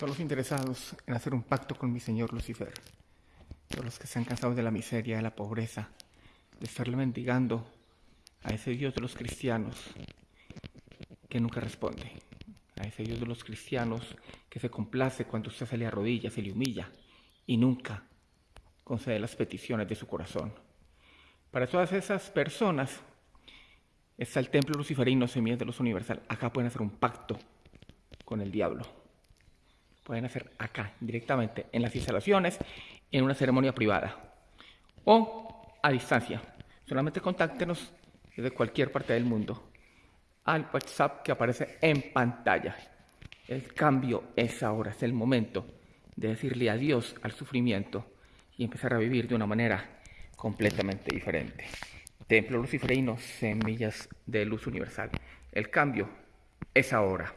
Todos los interesados en hacer un pacto con mi señor Lucifer, todos los que se han cansado de la miseria, de la pobreza, de estarle mendigando a ese Dios de los cristianos que nunca responde, a ese Dios de los cristianos que se complace cuando usted se le arrodilla, se le humilla y nunca concede las peticiones de su corazón. Para todas esas personas está el templo luciferino Semillas de los Universal. Acá pueden hacer un pacto con el diablo. Pueden hacer acá, directamente, en las instalaciones, en una ceremonia privada. O a distancia. Solamente contáctenos desde cualquier parte del mundo al WhatsApp que aparece en pantalla. El cambio es ahora, es el momento de decirle adiós al sufrimiento y empezar a vivir de una manera completamente diferente. Templo Luciferino, semillas de luz universal. El cambio es ahora.